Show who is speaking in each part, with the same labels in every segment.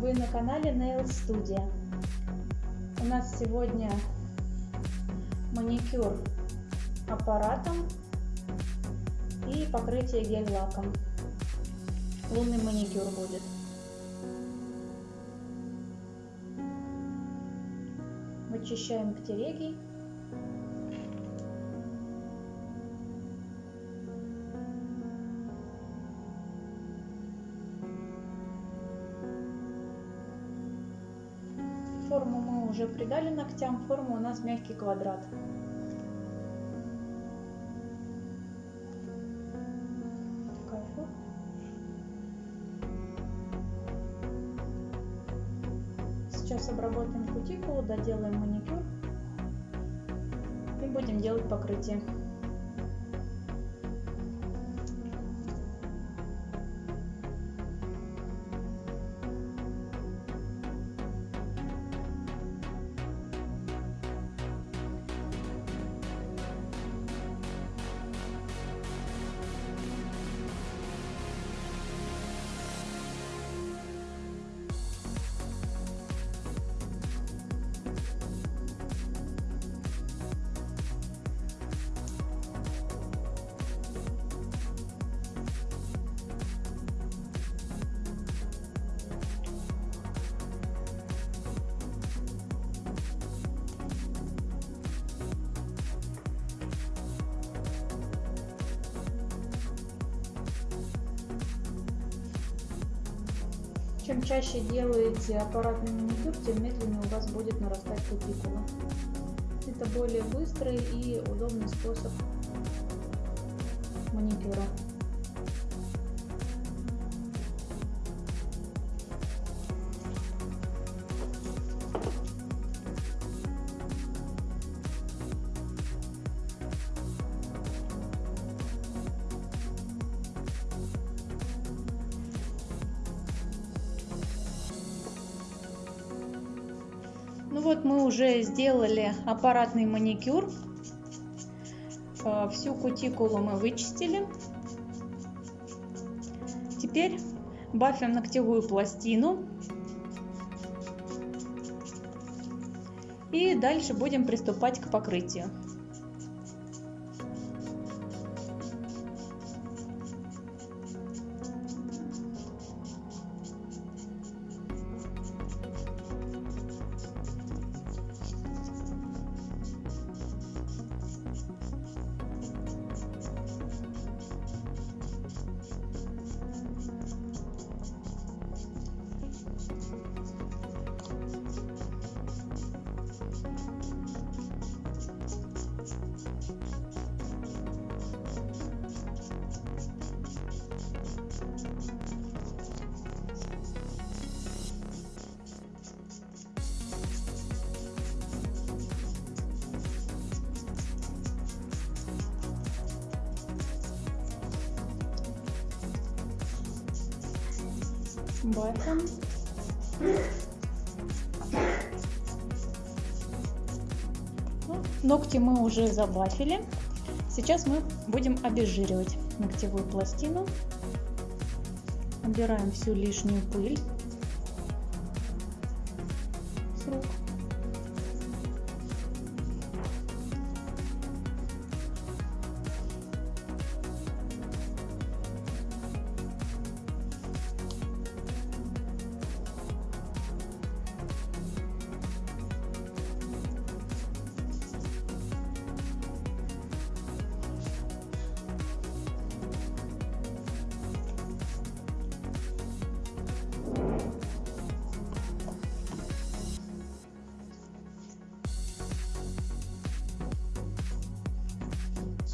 Speaker 1: Вы на канале Nail Studio. У нас сегодня маникюр аппаратом и покрытие гель-лаком. Лунный маникюр будет. Вычищаем ктереги. Форму мы уже придали ногтям, форма у нас мягкий квадрат. Сейчас обработаем кутикулу, доделаем маникюр и будем делать покрытие. Чем чаще делаете аппаратный маникюр, тем медленнее у вас будет нарастать кутикула. Это более быстрый и удобный способ маникюра. Вот мы уже сделали аппаратный маникюр. Всю кутикулу мы вычистили. Теперь бафим ногтевую пластину. И дальше будем приступать к покрытию. Бафом. Ну, ногти мы уже забафили. Сейчас мы будем обезжиривать ногтевую пластину. Убираем всю лишнюю пыль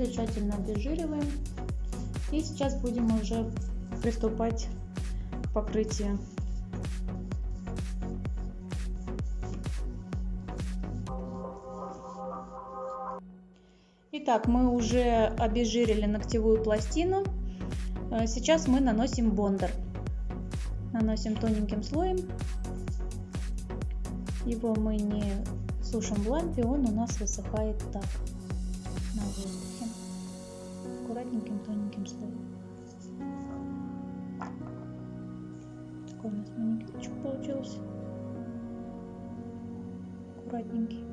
Speaker 1: Все тщательно обезжириваем. И сейчас будем уже приступать к покрытию. Итак, мы уже обезжирили ногтевую пластину. Сейчас мы наносим бондер. Наносим тоненьким слоем. Его мы не сушим в лампе, он у нас высыхает так на воздухе аккуратненьким тоненьким слоем Такой у нас маникюрчик получился. Аккуратненький.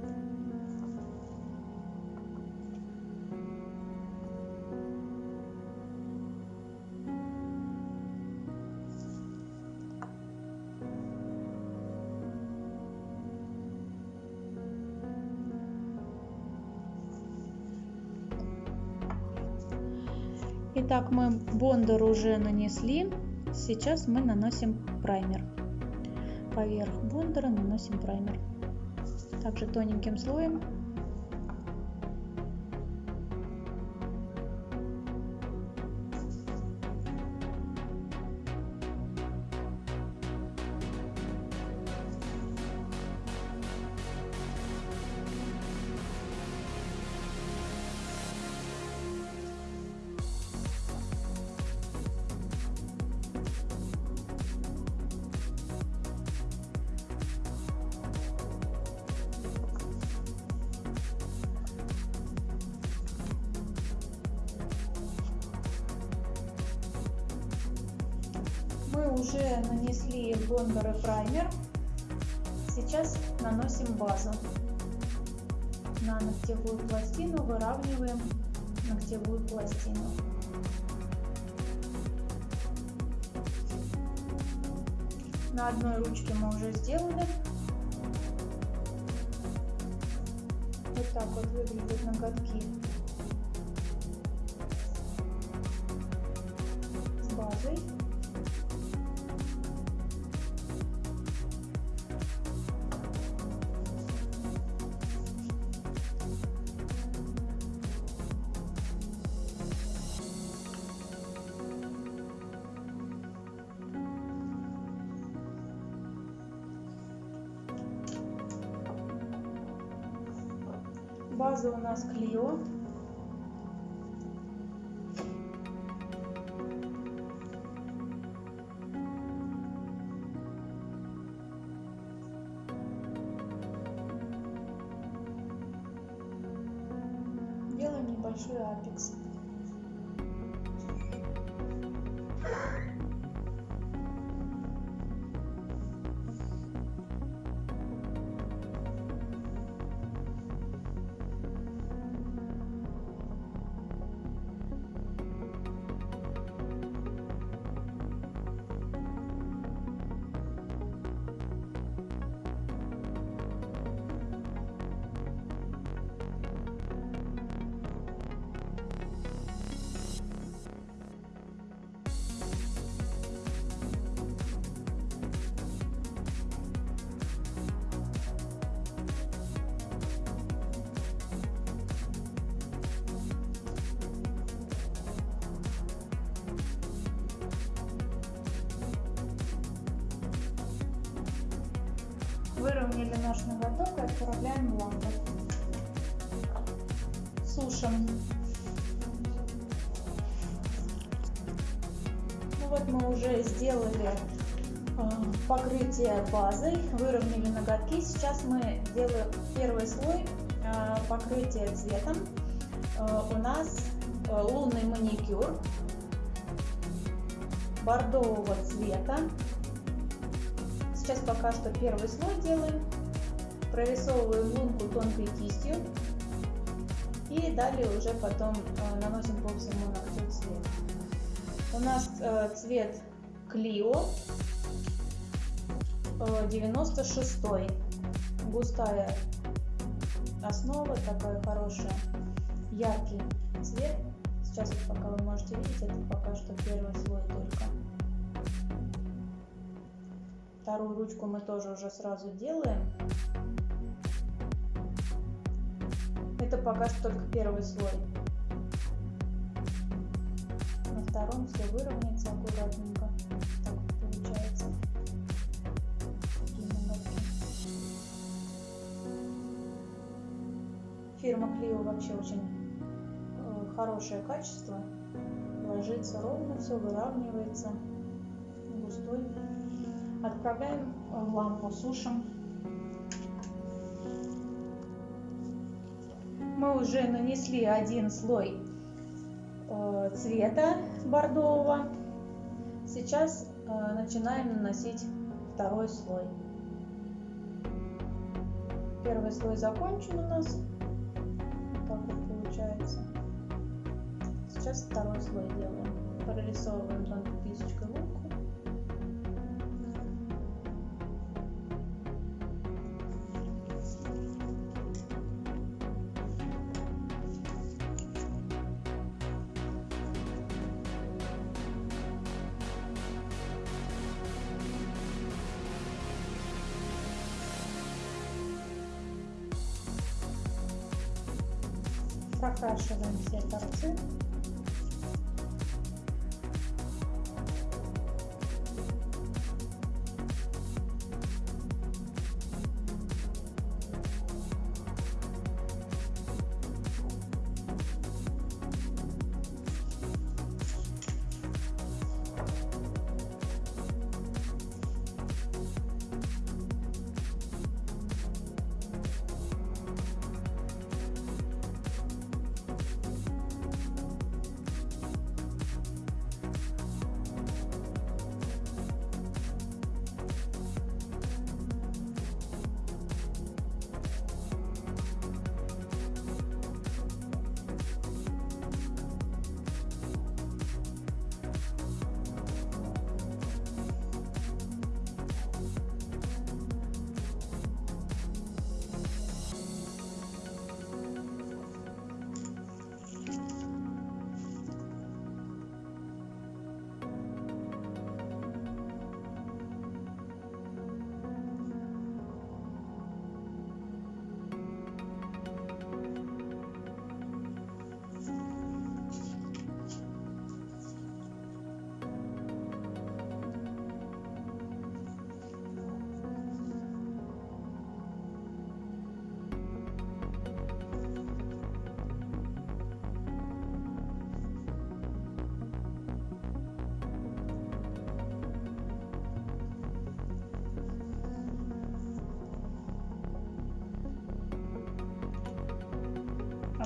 Speaker 1: Итак, мы бондер уже нанесли. Сейчас мы наносим праймер. Поверх бондера наносим праймер. Также тоненьким слоем уже нанесли бондер и праймер. Сейчас наносим базу. На ногтевую пластину выравниваем ногтевую пластину. На одной ручке мы уже сделали. Вот так вот выглядят ноготки с базой. База у нас Клио. Сушим. Ну вот мы уже сделали э, покрытие базой, выровняли ноготки. Сейчас мы делаем первый слой э, покрытия цветом. Э, у нас лунный маникюр бордового цвета. Сейчас пока что первый слой делаем. Прорисовываем лунку тонкой кистью. И далее уже потом э, наносим по всему ногтю цвет. У нас э, цвет Клио э, 96 густая основа, такая хорошая, яркий цвет. Сейчас вот пока вы можете видеть, это пока что первый слой только. Вторую ручку мы тоже уже сразу делаем. Это пока что только первый слой. На втором все выровняется аккуратненько. Так получается. Фирма Clio вообще очень э, хорошее качество. Ложится ровно, все выравнивается. Густой. Отправляем в лампу, сушим. Мы уже нанесли один слой э, цвета бордового. Сейчас э, начинаем наносить второй слой. Первый слой закончен у нас. Так вот получается. Сейчас второй слой делаем. Прорисовываем тонкой прокрашиваем все торцы.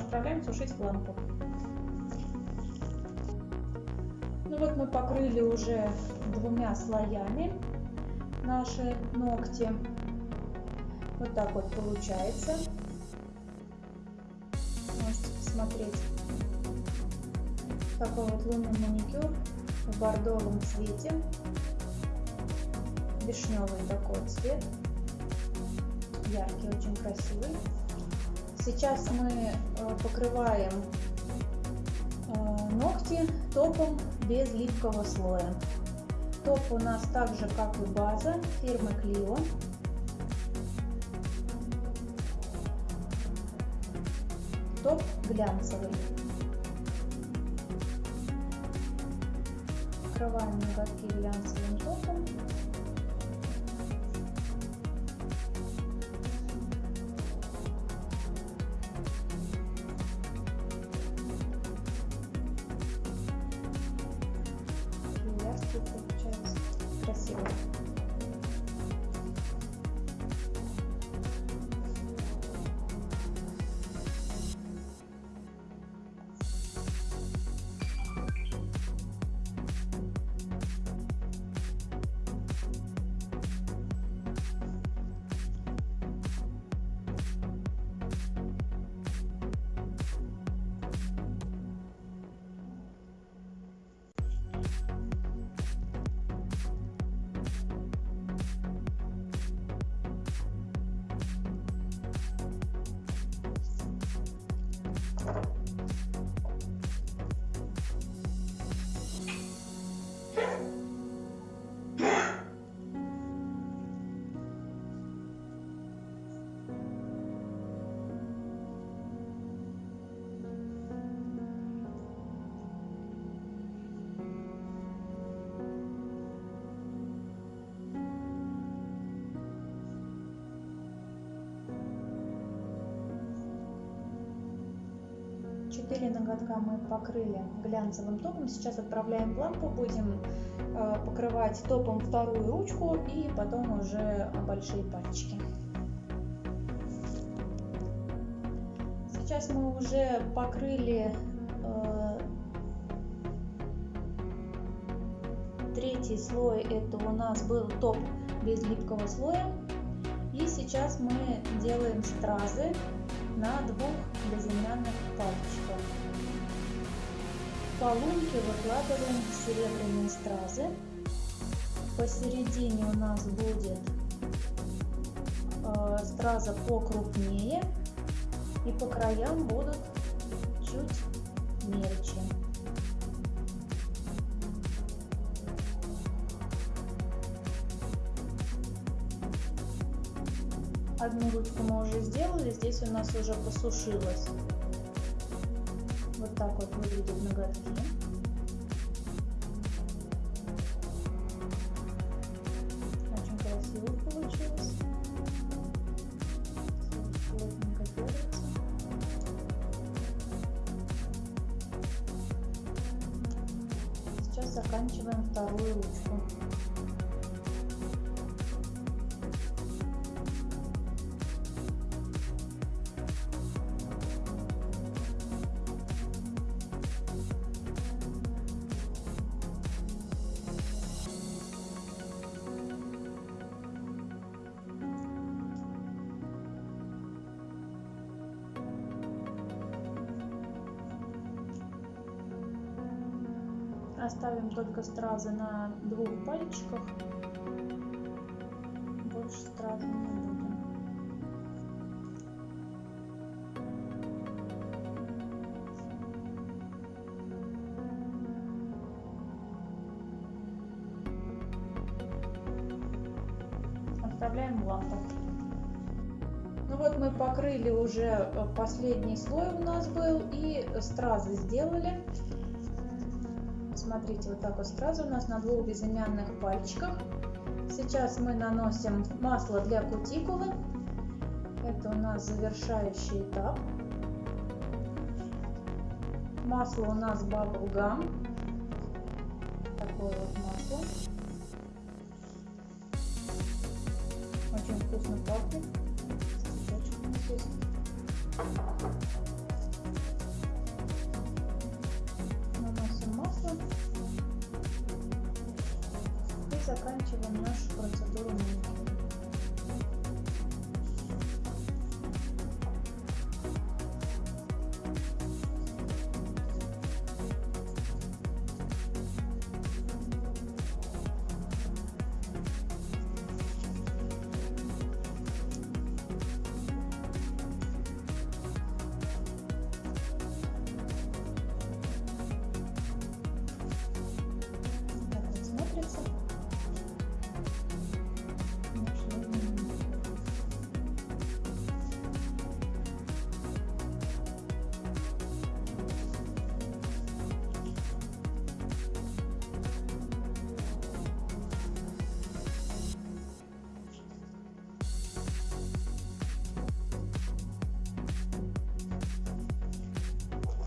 Speaker 1: Отправляем сушить в лампу. Ну вот мы покрыли уже двумя слоями наши ногти. Вот так вот получается. Можете посмотреть. Такой вот лунный маникюр в бордовом цвете. Вишневый такой цвет. Яркий, очень красивый. Сейчас мы э, покрываем э, ногти топом без липкого слоя. Топ у нас так же, как и база фирмы Clio. Топ глянцевый. Покрываем ноготки глянцевым топом. тут получается красиво. Четыре ноготка мы покрыли глянцевым топом. Сейчас отправляем лампу, будем э, покрывать топом вторую ручку и потом уже большие пальчики. Сейчас мы уже покрыли э, третий слой это у нас был топ без липкого слоя. И сейчас мы делаем стразы на двух безымянных пальчиках. По лунке выкладываем серебряные стразы. Посередине у нас будет э, страза покрупнее и по краям будут чуть мельче. Одну ручку мы уже сделали, здесь у нас уже посушилось. Вот выглядят ноготки. Очень красиво получилось. Сейчас заканчиваем вторую ручку. Оставим только стразы на двух пальчиках. Больше стразы не будем. Оставляем в лампу. Ну вот мы покрыли уже э, последний слой у нас был и стразы сделали смотрите, вот так вот сразу у нас на двух безымянных пальчиках. Сейчас мы наносим масло для кутикулы. Это у нас завершающий этап. Масло у нас Gum. Такое вот масло. Очень вкусно пахнет. Заканчиваем нашу процедуру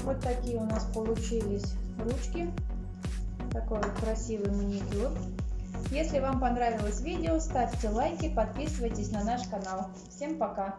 Speaker 1: Вот такие у нас получились ручки. Такой вот красивый маникюр. Если вам понравилось видео, ставьте лайки, подписывайтесь на наш канал. Всем пока!